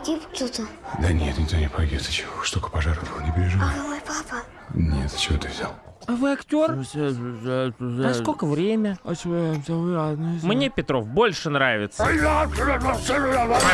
погиб кто-то? Да нет, никто не погиб. Ты чего? Штука пожара была, не переживай. А мой папа? Нет, чего ты взял? А вы актер? А сколько время? Мне Петров больше нравится.